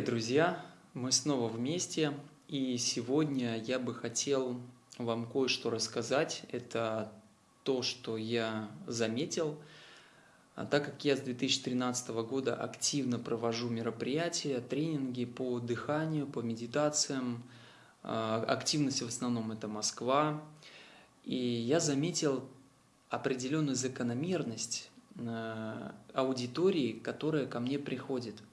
Привет, друзья! Мы снова вместе, и сегодня я бы хотел вам кое-что рассказать. Это то, что я заметил. А так как я с 2013 года активно провожу мероприятия, тренинги по дыханию, по медитациям, а, активность в основном это Москва, и я заметил определенную закономерность а, аудитории, которая ко мне приходит –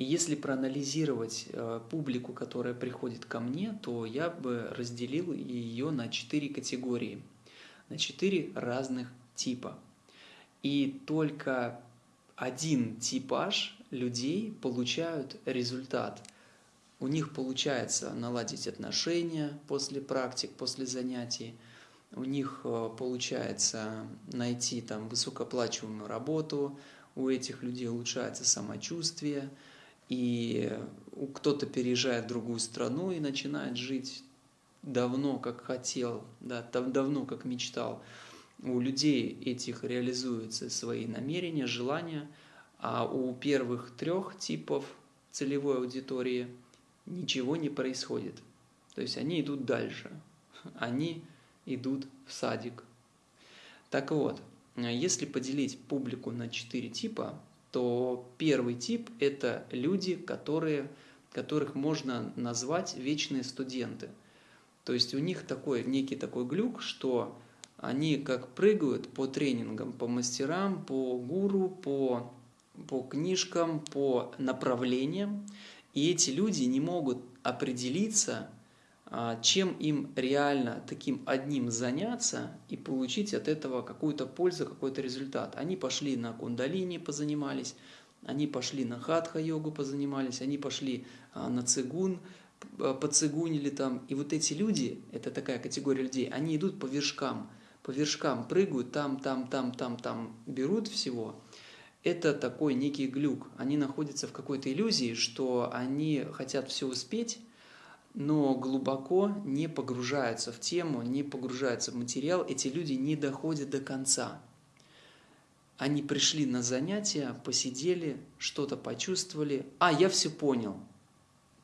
и если проанализировать э, публику, которая приходит ко мне, то я бы разделил ее на четыре категории, на четыре разных типа. И только один типаж людей получают результат. У них получается наладить отношения после практик, после занятий. У них э, получается найти там высокооплачиваемую работу. У этих людей улучшается самочувствие – и кто-то переезжает в другую страну и начинает жить давно, как хотел, да, давно, как мечтал. У людей этих реализуются свои намерения, желания, а у первых трех типов целевой аудитории ничего не происходит. То есть они идут дальше, они идут в садик. Так вот, если поделить публику на четыре типа, то первый тип – это люди, которые, которых можно назвать вечные студенты. То есть у них такой некий такой глюк, что они как прыгают по тренингам, по мастерам, по гуру, по, по книжкам, по направлениям, и эти люди не могут определиться, чем им реально таким одним заняться и получить от этого какую-то пользу, какой-то результат. Они пошли на кундалини, позанимались, они пошли на хатха-йогу, позанимались, они пошли а, на цигун, поцигунили там. И вот эти люди, это такая категория людей, они идут по вершкам, по вершкам прыгают, там, там, там, там, там, берут всего. Это такой некий глюк. Они находятся в какой-то иллюзии, что они хотят все успеть, но глубоко не погружаются в тему, не погружаются в материал, эти люди не доходят до конца. Они пришли на занятия, посидели, что-то почувствовали. А, я все понял.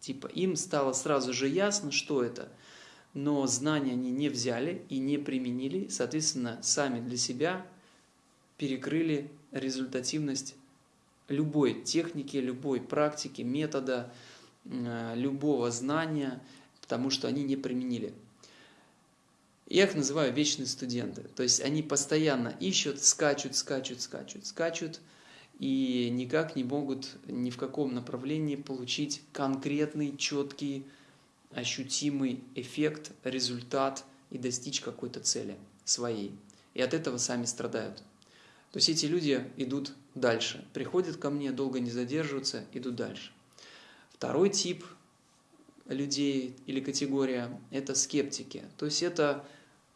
Типа им стало сразу же ясно, что это. Но знания они не взяли и не применили, соответственно, сами для себя перекрыли результативность любой техники, любой практики, метода, любого знания, потому что они не применили. Я их называю вечные студенты. То есть они постоянно ищут, скачут, скачут, скачут, скачут, и никак не могут ни в каком направлении получить конкретный, четкий, ощутимый эффект, результат и достичь какой-то цели своей. И от этого сами страдают. То есть эти люди идут дальше, приходят ко мне, долго не задерживаются, идут дальше. Второй тип людей или категория – это скептики. То есть это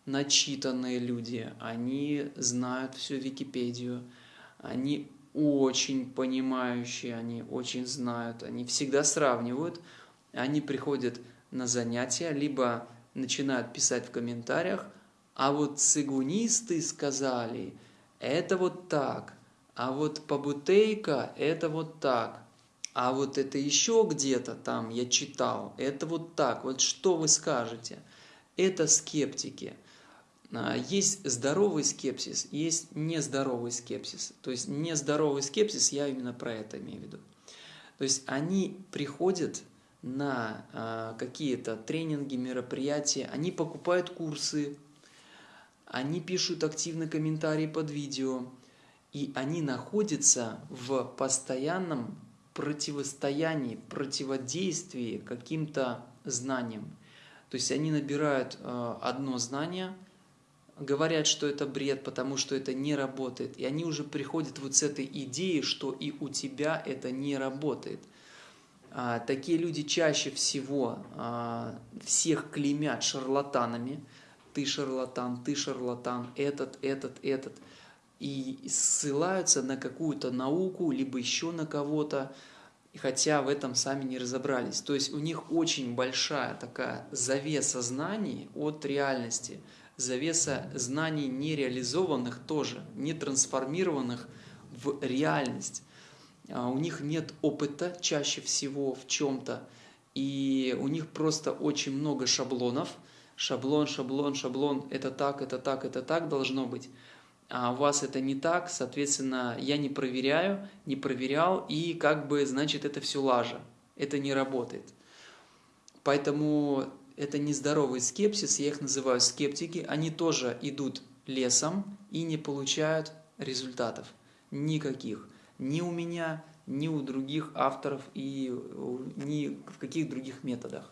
начитанные люди, они знают всю Википедию, они очень понимающие, они очень знают, они всегда сравнивают, они приходят на занятия, либо начинают писать в комментариях, а вот цигунисты сказали, это вот так, а вот побутейка – это вот так – а вот это еще где-то там я читал, это вот так, вот что вы скажете? Это скептики. А, есть здоровый скепсис, есть нездоровый скепсис. То есть нездоровый скепсис, я именно про это имею в виду. То есть они приходят на а, какие-то тренинги, мероприятия, они покупают курсы, они пишут активно комментарии под видео, и они находятся в постоянном противостоянии, противодействии каким-то знаниям. То есть они набирают э, одно знание, говорят, что это бред, потому что это не работает. И они уже приходят вот с этой идеей, что и у тебя это не работает. А, такие люди чаще всего а, всех клеймят шарлатанами. Ты шарлатан, ты шарлатан, этот, этот, этот и ссылаются на какую-то науку, либо еще на кого-то, хотя в этом сами не разобрались. То есть у них очень большая такая завеса знаний от реальности, завеса знаний нереализованных тоже, не трансформированных в реальность. а, у них нет опыта чаще всего в чем-то, и у них просто очень много шаблонов. Шаблон, шаблон, шаблон, это так, это так, это так должно быть. А у вас это не так, соответственно, я не проверяю, не проверял, и как бы, значит, это все лажа. Это не работает. Поэтому это нездоровый скепсис, я их называю скептики, они тоже идут лесом и не получают результатов никаких. Ни у меня, ни у других авторов и ни в каких других методах.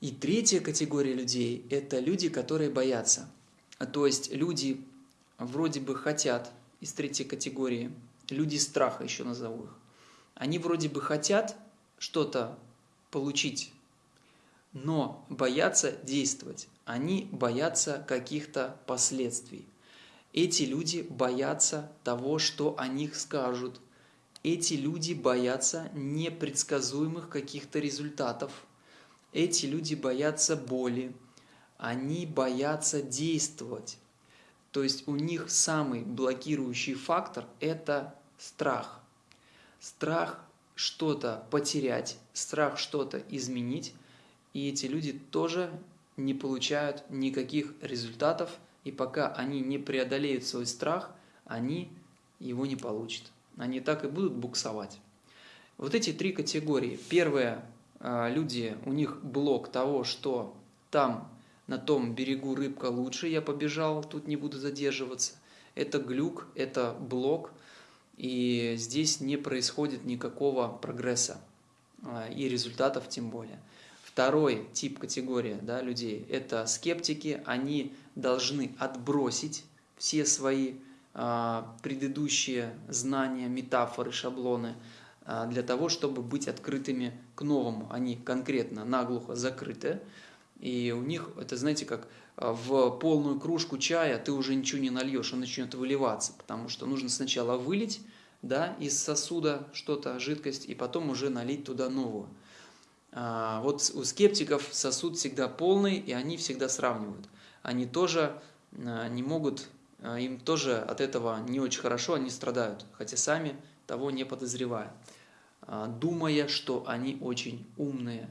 И третья категория людей – это люди, которые боятся. То есть люди вроде бы хотят, из третьей категории, люди страха еще назову их. Они вроде бы хотят что-то получить, но боятся действовать. Они боятся каких-то последствий. Эти люди боятся того, что о них скажут. Эти люди боятся непредсказуемых каких-то результатов. Эти люди боятся боли. Они боятся действовать. То есть у них самый блокирующий фактор – это страх. Страх что-то потерять, страх что-то изменить. И эти люди тоже не получают никаких результатов – и пока они не преодолеют свой страх, они его не получат. Они так и будут буксовать. Вот эти три категории. Первое, а, люди, у них блок того, что там, на том берегу рыбка лучше, я побежал, тут не буду задерживаться. Это глюк, это блок, и здесь не происходит никакого прогресса а, и результатов тем более. Второй тип категории да, людей – это скептики. Они должны отбросить все свои а, предыдущие знания, метафоры, шаблоны а, для того, чтобы быть открытыми к новому. Они конкретно наглухо закрыты. И у них, это знаете, как а, в полную кружку чая ты уже ничего не нальешь, он начнет выливаться, потому что нужно сначала вылить да, из сосуда что-то, жидкость, и потом уже налить туда новую. А, вот у скептиков сосуд всегда полный, и они всегда сравнивают. Они тоже а, не могут, а, им тоже от этого не очень хорошо, они страдают, хотя сами того не подозревая, думая, что они очень умные,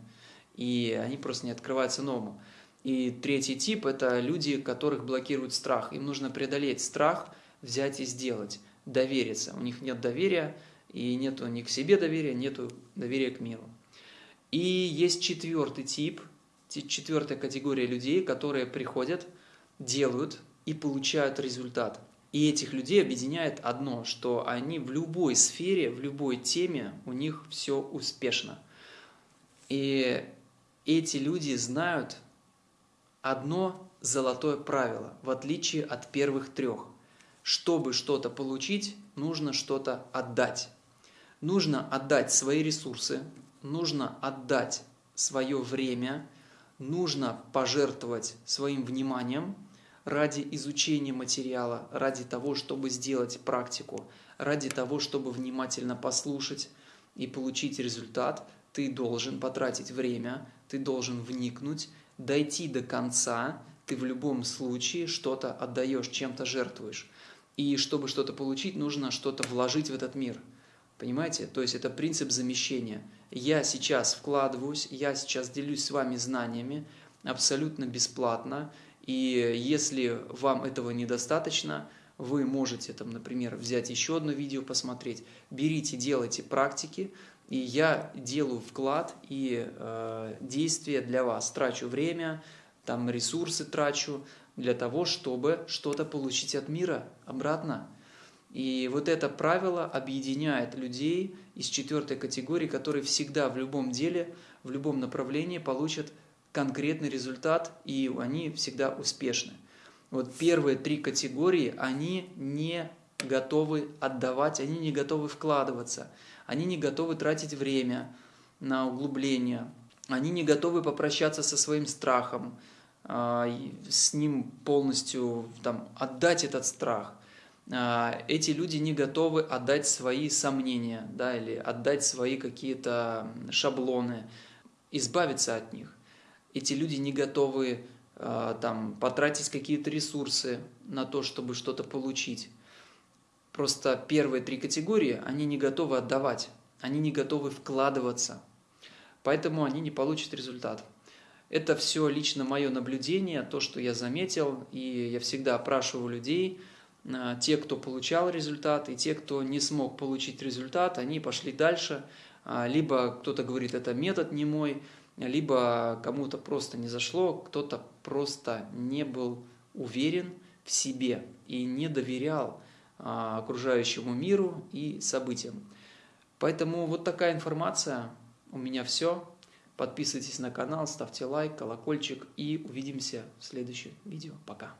и они просто не открываются новому. И третий тип – это люди, которых блокирует страх. Им нужно преодолеть страх, взять и сделать, довериться. У них нет доверия, и нет у них к себе доверия, нет доверия к миру. И есть четвертый тип, четвертая категория людей, которые приходят, делают и получают результат. И этих людей объединяет одно, что они в любой сфере, в любой теме, у них все успешно. И эти люди знают одно золотое правило, в отличие от первых трех. Чтобы что-то получить, нужно что-то отдать. Нужно отдать свои ресурсы, нужно отдать свое время, нужно пожертвовать своим вниманием ради изучения материала, ради того, чтобы сделать практику, ради того, чтобы внимательно послушать и получить результат, ты должен потратить время, ты должен вникнуть, дойти до конца, ты в любом случае что-то отдаешь, чем-то жертвуешь. И чтобы что-то получить, нужно что-то вложить в этот мир. Понимаете? То есть это принцип замещения – я сейчас вкладываюсь, я сейчас делюсь с вами знаниями абсолютно бесплатно. И если вам этого недостаточно, вы можете, там, например, взять еще одно видео посмотреть. Берите, делайте практики, и я делаю вклад и э, действия для вас. Трачу время, там ресурсы трачу для того, чтобы что-то получить от мира обратно. И вот это правило объединяет людей из четвертой категории, которые всегда в любом деле, в любом направлении получат конкретный результат, и они всегда успешны. Вот первые три категории, они не готовы отдавать, они не готовы вкладываться, они не готовы тратить время на углубление, они не готовы попрощаться со своим страхом, а, с ним полностью там, отдать этот страх. А, эти люди не готовы отдать свои сомнения да, или отдать свои какие-то шаблоны, избавиться от них. Эти люди не готовы а, там, потратить какие-то ресурсы на то, чтобы что-то получить. Просто первые три категории, они не готовы отдавать, они не готовы вкладываться, поэтому они не получат результат. Это все лично мое наблюдение, то, что я заметил, и я всегда опрашиваю людей, а, те, кто получал результат, и те, кто не смог получить результат, они пошли дальше, а, либо кто-то говорит, это метод не мой, либо кому-то просто не зашло, кто-то просто не был уверен в себе и не доверял окружающему миру и событиям. Поэтому вот такая информация. У меня все. Подписывайтесь на канал, ставьте лайк, колокольчик и увидимся в следующем видео. Пока.